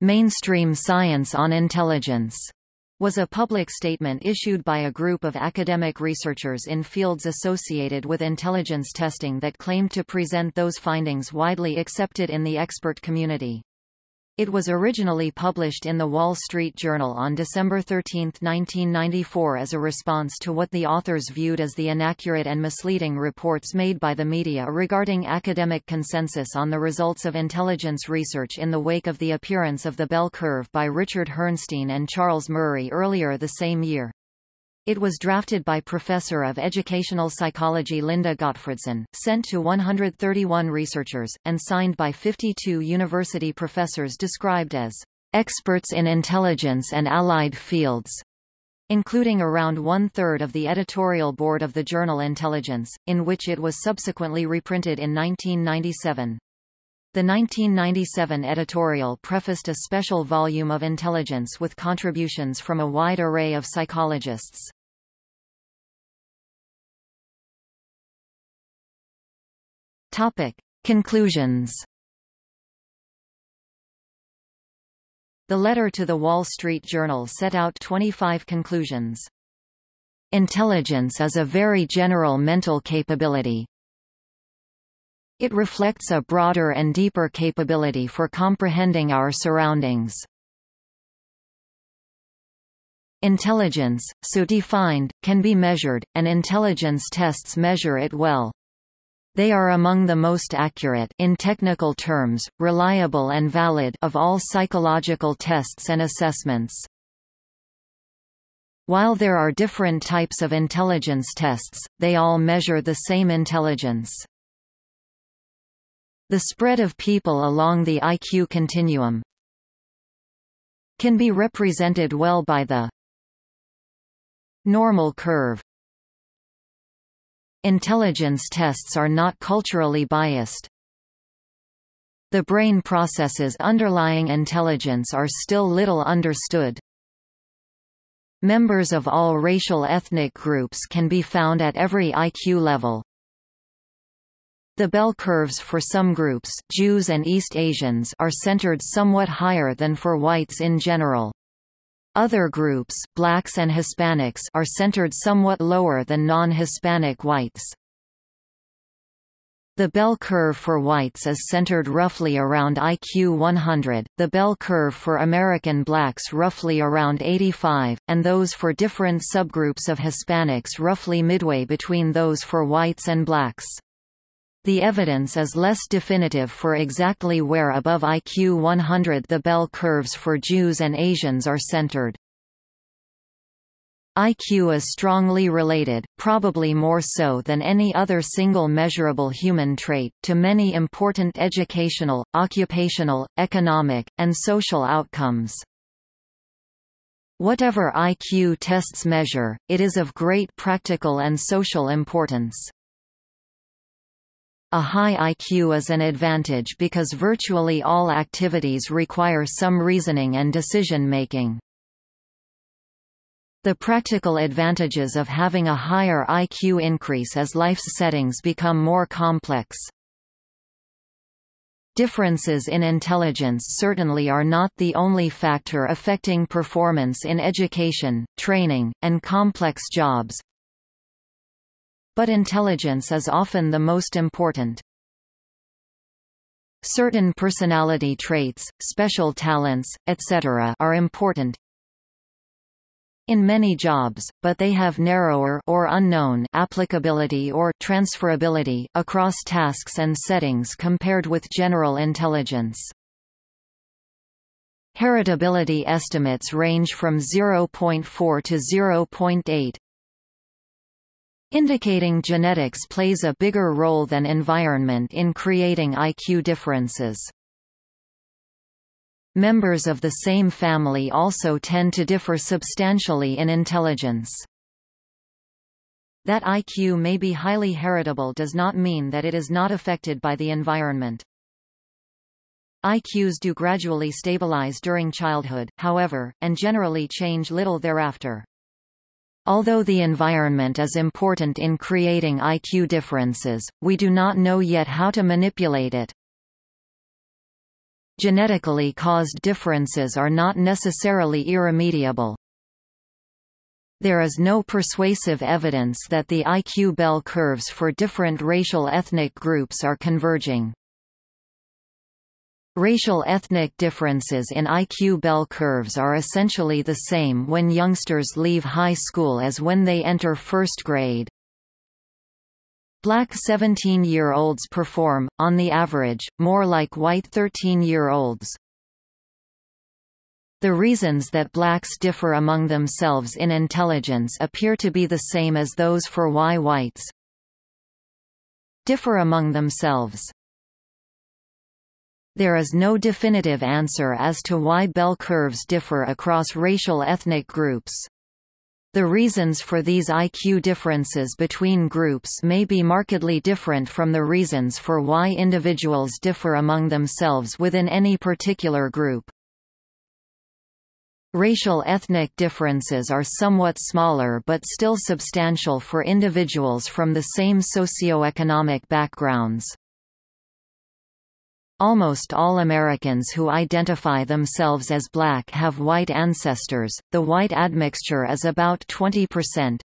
Mainstream Science on Intelligence was a public statement issued by a group of academic researchers in fields associated with intelligence testing that claimed to present those findings widely accepted in the expert community. It was originally published in The Wall Street Journal on December 13, 1994 as a response to what the authors viewed as the inaccurate and misleading reports made by the media regarding academic consensus on the results of intelligence research in the wake of the appearance of the bell curve by Richard Herrnstein and Charles Murray earlier the same year. It was drafted by Professor of Educational Psychology Linda Gottfredson, sent to 131 researchers, and signed by 52 university professors described as experts in intelligence and allied fields, including around one-third of the editorial board of the journal Intelligence, in which it was subsequently reprinted in 1997. The 1997 editorial prefaced a special volume of Intelligence with contributions from a wide array of psychologists. Topic. Conclusions The letter to the Wall Street Journal set out 25 conclusions. Intelligence is a very general mental capability, it reflects a broader and deeper capability for comprehending our surroundings. Intelligence, so defined, can be measured, and intelligence tests measure it well. They are among the most accurate in technical terms, reliable and valid of all psychological tests and assessments. While there are different types of intelligence tests, they all measure the same intelligence. The spread of people along the IQ continuum can be represented well by the normal curve. Intelligence tests are not culturally biased. The brain processes underlying intelligence are still little understood. Members of all racial ethnic groups can be found at every IQ level. The bell curves for some groups Jews and East Asians are centered somewhat higher than for whites in general. Other groups blacks and Hispanics are centered somewhat lower than non-Hispanic whites. The bell curve for whites is centered roughly around IQ 100, the bell curve for American blacks roughly around 85, and those for different subgroups of Hispanics roughly midway between those for whites and blacks. The evidence is less definitive for exactly where above IQ 100 the bell curves for Jews and Asians are centered. IQ is strongly related, probably more so than any other single measurable human trait, to many important educational, occupational, economic, and social outcomes. Whatever IQ tests measure, it is of great practical and social importance. A high IQ is an advantage because virtually all activities require some reasoning and decision-making. The practical advantages of having a higher IQ increase as life's settings become more complex. Differences in intelligence certainly are not the only factor affecting performance in education, training, and complex jobs, but intelligence is often the most important. Certain personality traits, special talents, etc. are important in many jobs, but they have narrower or unknown applicability or transferability across tasks and settings compared with general intelligence. Heritability estimates range from 0.4 to 0.8, indicating genetics plays a bigger role than environment in creating IQ differences. Members of the same family also tend to differ substantially in intelligence. That IQ may be highly heritable does not mean that it is not affected by the environment. IQs do gradually stabilize during childhood, however, and generally change little thereafter. Although the environment is important in creating IQ differences, we do not know yet how to manipulate it. Genetically caused differences are not necessarily irremediable. There is no persuasive evidence that the IQ bell curves for different racial ethnic groups are converging. Racial ethnic differences in IQ bell curves are essentially the same when youngsters leave high school as when they enter first grade. Black 17-year-olds perform, on the average, more like white 13-year-olds. The reasons that blacks differ among themselves in intelligence appear to be the same as those for why whites differ among themselves. There is no definitive answer as to why bell curves differ across racial ethnic groups. The reasons for these IQ differences between groups may be markedly different from the reasons for why individuals differ among themselves within any particular group. Racial ethnic differences are somewhat smaller but still substantial for individuals from the same socio-economic backgrounds. Almost all Americans who identify themselves as black have white ancestors, the white admixture is about 20%.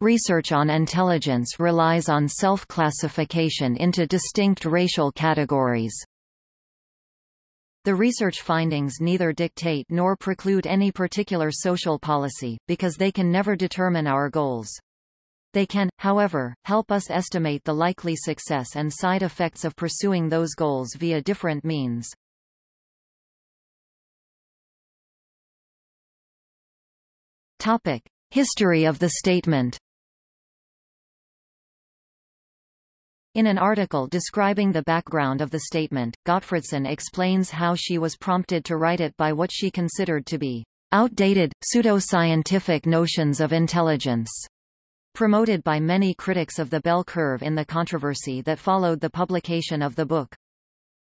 Research on intelligence relies on self-classification into distinct racial categories. The research findings neither dictate nor preclude any particular social policy, because they can never determine our goals. They can, however, help us estimate the likely success and side effects of pursuing those goals via different means. Topic. History of the statement In an article describing the background of the statement, Gottfredson explains how she was prompted to write it by what she considered to be outdated, pseudoscientific notions of intelligence. Promoted by many critics of the bell curve in the controversy that followed the publication of the book.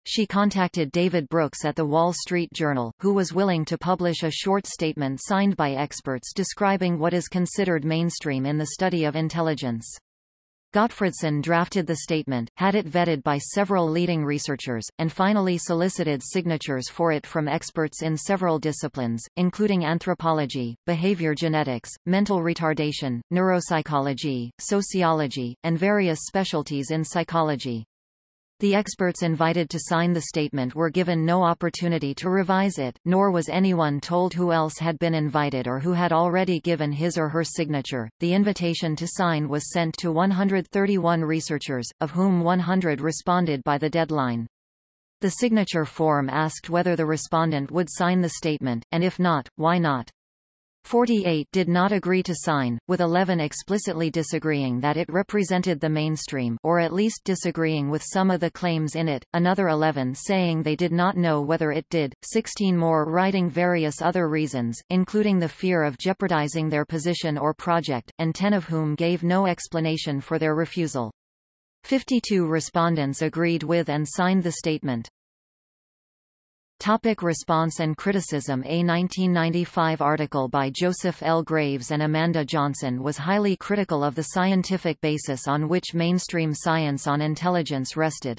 She contacted David Brooks at the Wall Street Journal, who was willing to publish a short statement signed by experts describing what is considered mainstream in the study of intelligence. Gottfredson drafted the statement, had it vetted by several leading researchers, and finally solicited signatures for it from experts in several disciplines, including anthropology, behavior genetics, mental retardation, neuropsychology, sociology, and various specialties in psychology. The experts invited to sign the statement were given no opportunity to revise it, nor was anyone told who else had been invited or who had already given his or her signature. The invitation to sign was sent to 131 researchers, of whom 100 responded by the deadline. The signature form asked whether the respondent would sign the statement, and if not, why not. 48 did not agree to sign, with 11 explicitly disagreeing that it represented the mainstream or at least disagreeing with some of the claims in it, another 11 saying they did not know whether it did, 16 more writing various other reasons, including the fear of jeopardizing their position or project, and 10 of whom gave no explanation for their refusal. 52 respondents agreed with and signed the statement. Topic response and criticism A 1995 article by Joseph L. Graves and Amanda Johnson was highly critical of the scientific basis on which mainstream science on intelligence rested.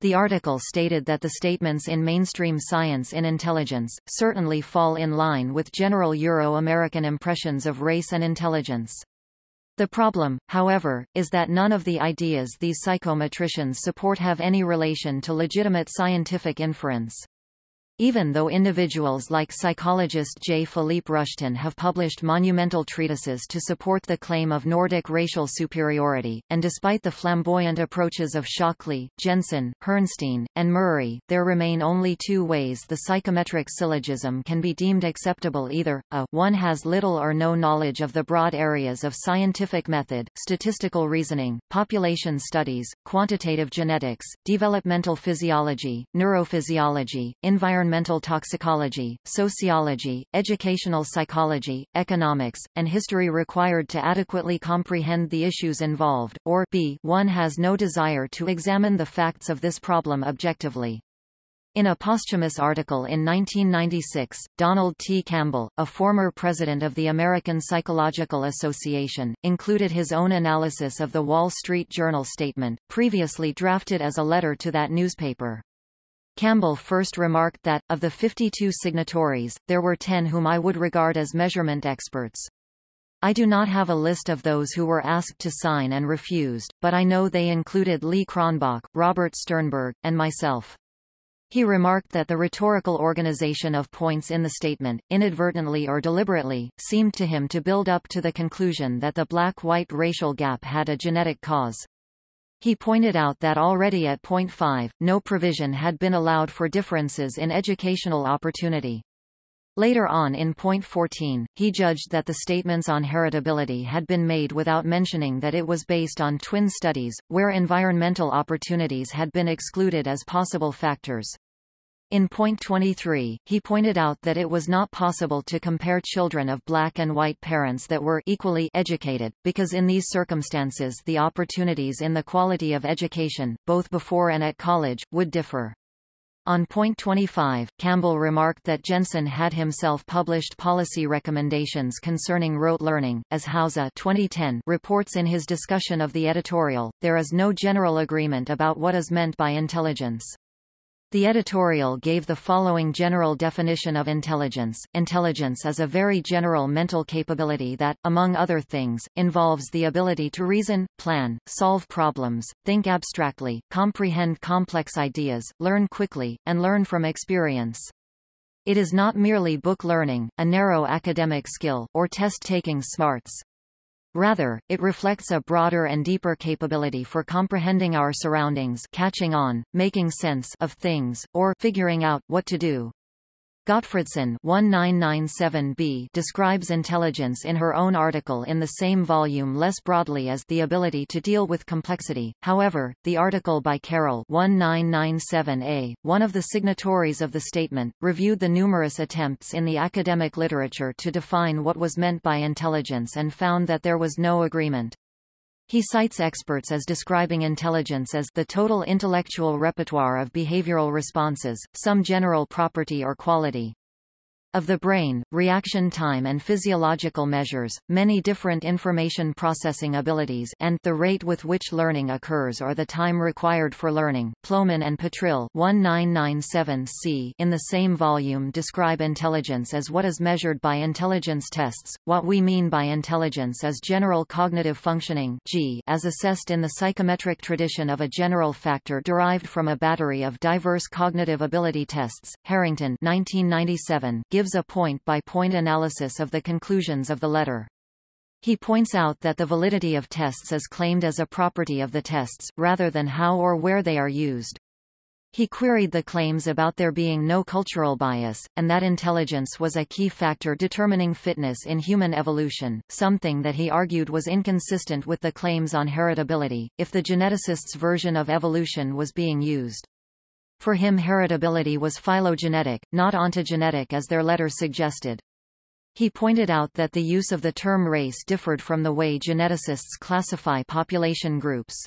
The article stated that the statements in mainstream science in intelligence, certainly fall in line with general Euro-American impressions of race and intelligence. The problem, however, is that none of the ideas these psychometricians support have any relation to legitimate scientific inference. Even though individuals like psychologist J. Philippe Rushton have published monumental treatises to support the claim of Nordic racial superiority, and despite the flamboyant approaches of Shockley, Jensen, Herrnstein, and Murray, there remain only two ways the psychometric syllogism can be deemed acceptable either, a one has little or no knowledge of the broad areas of scientific method, statistical reasoning, population studies, quantitative genetics, developmental physiology, neurophysiology, environmental environmental toxicology, sociology, educational psychology, economics, and history required to adequately comprehend the issues involved, or b one has no desire to examine the facts of this problem objectively. In a posthumous article in 1996, Donald T. Campbell, a former president of the American Psychological Association, included his own analysis of the Wall Street Journal statement, previously drafted as a letter to that newspaper. Campbell first remarked that, of the 52 signatories, there were 10 whom I would regard as measurement experts. I do not have a list of those who were asked to sign and refused, but I know they included Lee Cronbach, Robert Sternberg, and myself. He remarked that the rhetorical organization of points in the statement, inadvertently or deliberately, seemed to him to build up to the conclusion that the black-white racial gap had a genetic cause. He pointed out that already at point 5, no provision had been allowed for differences in educational opportunity. Later on in point 14, he judged that the statements on heritability had been made without mentioning that it was based on twin studies, where environmental opportunities had been excluded as possible factors. In point 23, he pointed out that it was not possible to compare children of black and white parents that were equally educated, because in these circumstances the opportunities in the quality of education, both before and at college, would differ. On point 25, Campbell remarked that Jensen had himself published policy recommendations concerning rote learning, as Hauser 2010 reports in his discussion of the editorial, there is no general agreement about what is meant by intelligence. The editorial gave the following general definition of intelligence. Intelligence is a very general mental capability that, among other things, involves the ability to reason, plan, solve problems, think abstractly, comprehend complex ideas, learn quickly, and learn from experience. It is not merely book learning, a narrow academic skill, or test-taking smarts. Rather, it reflects a broader and deeper capability for comprehending our surroundings catching on, making sense of things, or figuring out what to do. Gottfredson 1997b describes intelligence in her own article in the same volume less broadly as the ability to deal with complexity. However, the article by Carroll 1997a, one of the signatories of the statement, reviewed the numerous attempts in the academic literature to define what was meant by intelligence and found that there was no agreement. He cites experts as describing intelligence as the total intellectual repertoire of behavioral responses, some general property or quality, of the brain, reaction time and physiological measures, many different information processing abilities and the rate with which learning occurs or the time required for learning. Plomin and Petrill 1997c in the same volume describe intelligence as what is measured by intelligence tests. What we mean by intelligence is general cognitive functioning G as assessed in the psychometric tradition of a general factor derived from a battery of diverse cognitive ability tests. Harrington 1997 gives a point-by-point -point analysis of the conclusions of the letter. He points out that the validity of tests is claimed as a property of the tests, rather than how or where they are used. He queried the claims about there being no cultural bias, and that intelligence was a key factor determining fitness in human evolution, something that he argued was inconsistent with the claims on heritability, if the geneticists' version of evolution was being used. For him heritability was phylogenetic, not ontogenetic as their letter suggested. He pointed out that the use of the term race differed from the way geneticists classify population groups.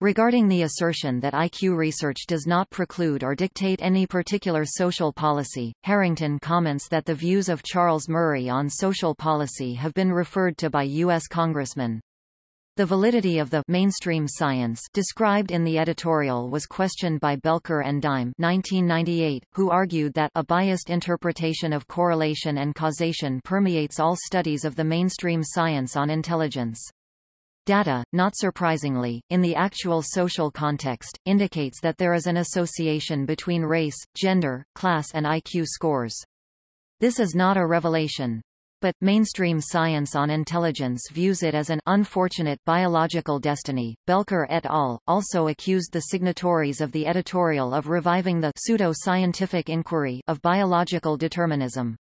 Regarding the assertion that IQ research does not preclude or dictate any particular social policy, Harrington comments that the views of Charles Murray on social policy have been referred to by U.S. congressmen. The validity of the mainstream science described in the editorial was questioned by Belker and Dime 1998, who argued that a biased interpretation of correlation and causation permeates all studies of the mainstream science on intelligence. Data, not surprisingly, in the actual social context, indicates that there is an association between race, gender, class and IQ scores. This is not a revelation. But, mainstream science on intelligence views it as an unfortunate biological destiny. Belker et al. also accused the signatories of the editorial of reviving the pseudo-scientific inquiry of biological determinism.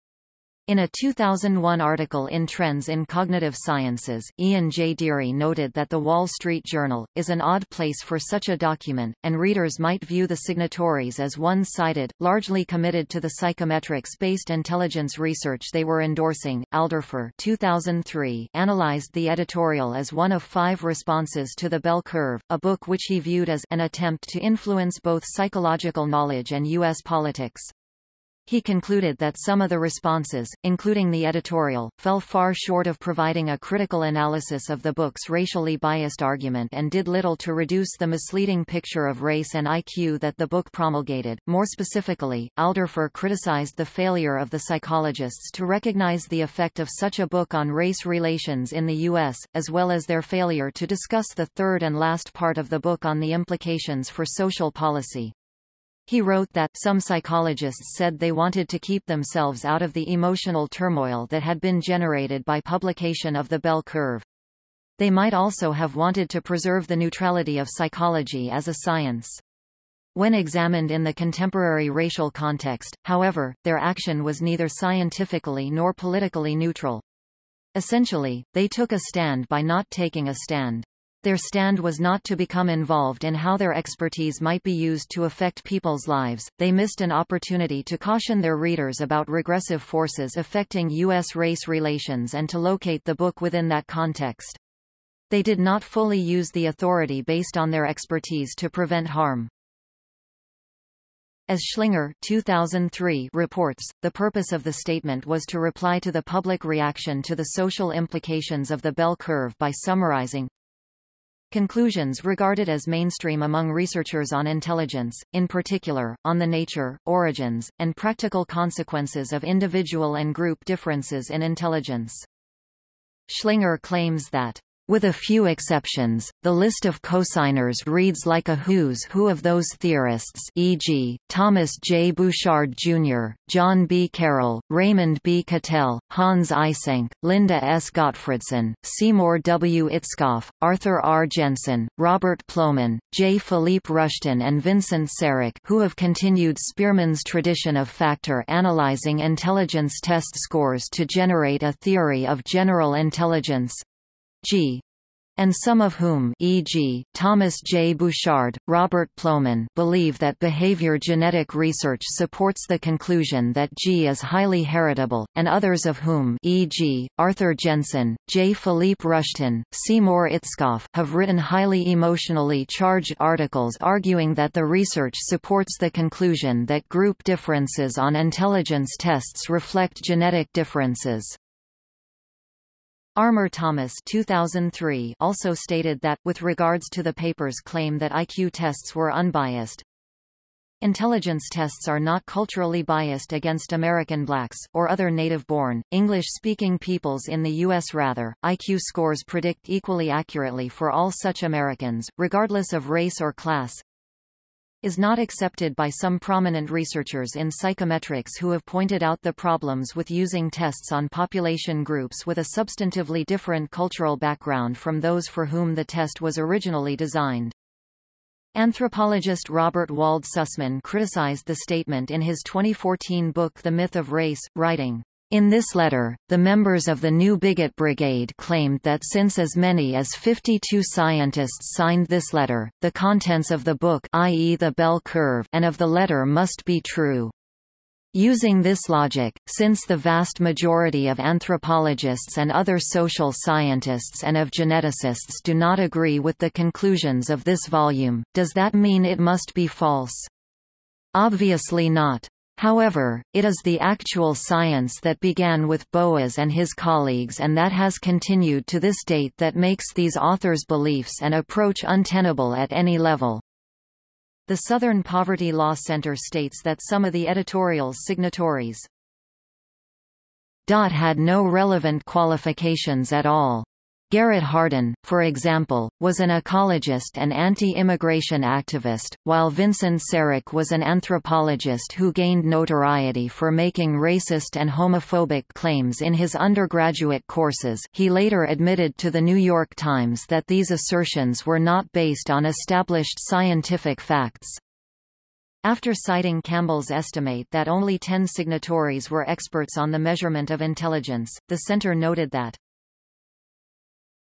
In a 2001 article in Trends in Cognitive Sciences, Ian J. Deary noted that The Wall Street Journal, is an odd place for such a document, and readers might view the signatories as one-sided, largely committed to the psychometrics-based intelligence research they were endorsing. Alderfer 2003 analyzed the editorial as one of five responses to the Bell Curve, a book which he viewed as an attempt to influence both psychological knowledge and U.S. politics. He concluded that some of the responses, including the editorial, fell far short of providing a critical analysis of the book's racially biased argument and did little to reduce the misleading picture of race and IQ that the book promulgated. More specifically, Alderfer criticized the failure of the psychologists to recognize the effect of such a book on race relations in the U.S., as well as their failure to discuss the third and last part of the book on the implications for social policy. He wrote that some psychologists said they wanted to keep themselves out of the emotional turmoil that had been generated by publication of the bell curve. They might also have wanted to preserve the neutrality of psychology as a science. When examined in the contemporary racial context, however, their action was neither scientifically nor politically neutral. Essentially, they took a stand by not taking a stand. Their stand was not to become involved in how their expertise might be used to affect people's lives. They missed an opportunity to caution their readers about regressive forces affecting U.S. race relations and to locate the book within that context. They did not fully use the authority based on their expertise to prevent harm. As Schlinger 2003 reports, the purpose of the statement was to reply to the public reaction to the social implications of the bell curve by summarizing, Conclusions regarded as mainstream among researchers on intelligence, in particular, on the nature, origins, and practical consequences of individual and group differences in intelligence. Schlinger claims that with a few exceptions, the list of cosigners reads like a who's who of those theorists e.g., Thomas J. Bouchard, Jr., John B. Carroll, Raymond B. Cattell, Hans Eysenck, Linda S. Gottfredson, Seymour W. Itzkoff, Arthur R. Jensen, Robert Plomin, J. Philippe Rushton and Vincent Sarich who have continued Spearman's tradition of factor analyzing intelligence test scores to generate a theory of general intelligence, G and some of whom e.g., Thomas J. Bouchard, Robert Plomin believe that behavior genetic research supports the conclusion that G is highly heritable, and others of whom e.g., Arthur Jensen, J. Philippe Rushton, Seymour Itzkoff have written highly emotionally charged articles arguing that the research supports the conclusion that group differences on intelligence tests reflect genetic differences. Armour Thomas 2003 also stated that, with regards to the paper's claim that IQ tests were unbiased, Intelligence tests are not culturally biased against American blacks, or other native-born, English-speaking peoples in the U.S. rather, IQ scores predict equally accurately for all such Americans, regardless of race or class is not accepted by some prominent researchers in psychometrics who have pointed out the problems with using tests on population groups with a substantively different cultural background from those for whom the test was originally designed. Anthropologist Robert Wald Sussman criticized the statement in his 2014 book The Myth of Race, writing, in this letter, the members of the New Bigot Brigade claimed that since as many as 52 scientists signed this letter, the contents of the book i.e. the bell curve and of the letter must be true. Using this logic, since the vast majority of anthropologists and other social scientists and of geneticists do not agree with the conclusions of this volume, does that mean it must be false? Obviously not. However, it is the actual science that began with Boas and his colleagues and that has continued to this date that makes these authors' beliefs and approach untenable at any level. The Southern Poverty Law Center states that some of the editorial's signatories had no relevant qualifications at all. Garrett Hardin, for example, was an ecologist and anti-immigration activist, while Vincent Sarich was an anthropologist who gained notoriety for making racist and homophobic claims in his undergraduate courses he later admitted to The New York Times that these assertions were not based on established scientific facts. After citing Campbell's estimate that only 10 signatories were experts on the measurement of intelligence, the center noted that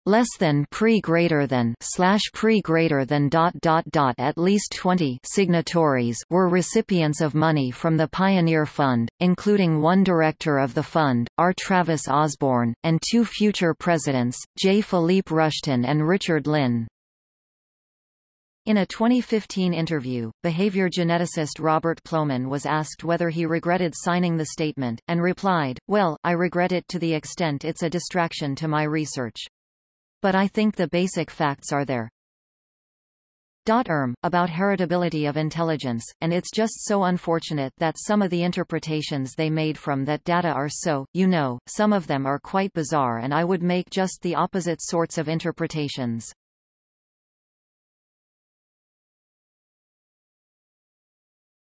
less than pre greater than slash pre greater than dot dot dot at least 20 signatories were recipients of money from the Pioneer Fund, including one director of the fund, R. Travis Osborne, and two future presidents, J. Philippe Rushton and Richard Lynn. In a 2015 interview, behavior geneticist Robert Plomin was asked whether he regretted signing the statement, and replied, well, I regret it to the extent it's a distraction to my research. But I think the basic facts are there. Erm, about heritability of intelligence, and it's just so unfortunate that some of the interpretations they made from that data are so, you know, some of them are quite bizarre and I would make just the opposite sorts of interpretations.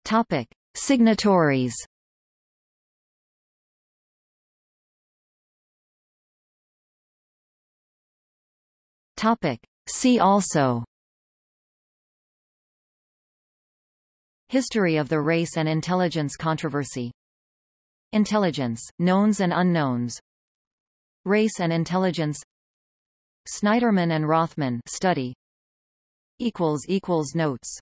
Topic. Signatories Topic. See also. History of the race and intelligence controversy. Intelligence, knowns and unknowns. Race and intelligence. Snyderman and Rothman study. Notes